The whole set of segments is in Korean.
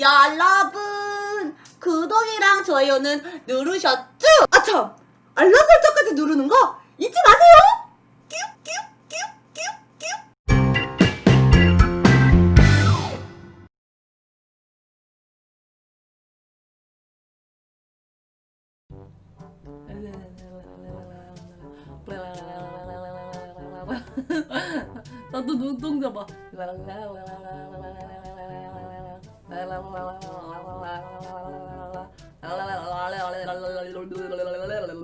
여러분 구독이랑 좋아요는 누르셨죠? 아참 알람 설정까지 누르는 거 잊지 마세요. 나도 눈동자 봐. la la la la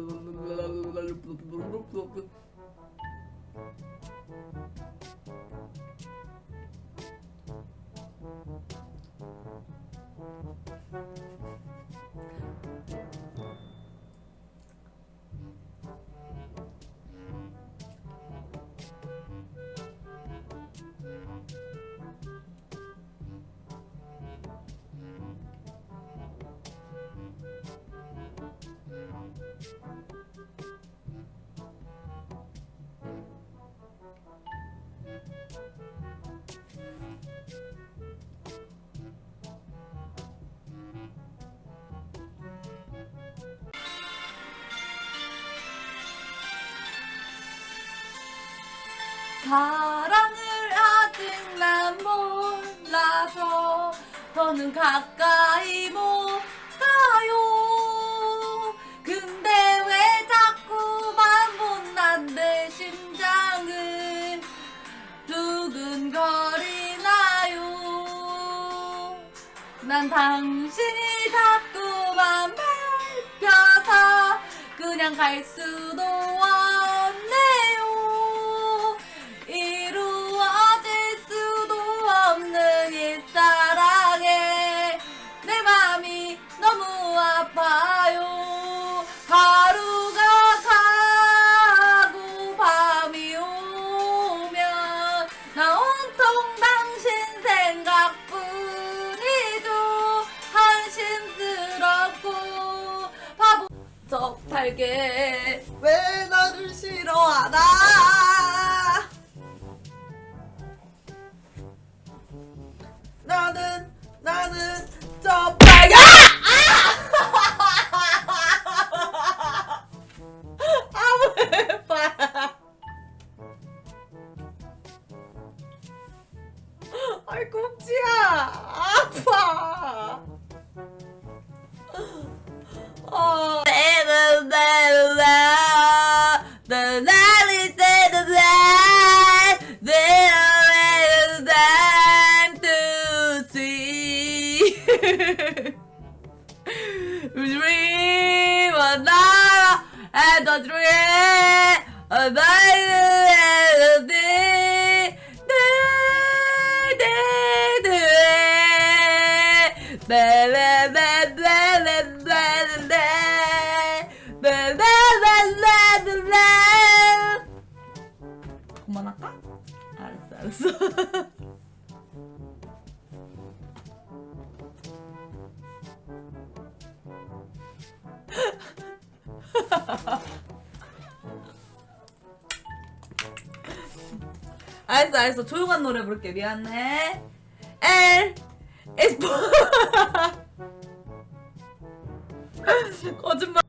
사랑을 아직 난 몰라서 더는 가까이 못 가요. 근데 왜 자꾸만 못난 내 심장은 두근거리나요? 난 당신이 자꾸만 밟혀서 그냥 갈 수도 적탈게 왜 나를 싫어하나? 나는 나는 저 Dream another and a dream another day. 그만할까? 알았어 알았어 알았어 알았어. 조용한 노래 부를게. 미안해. L is 거짓말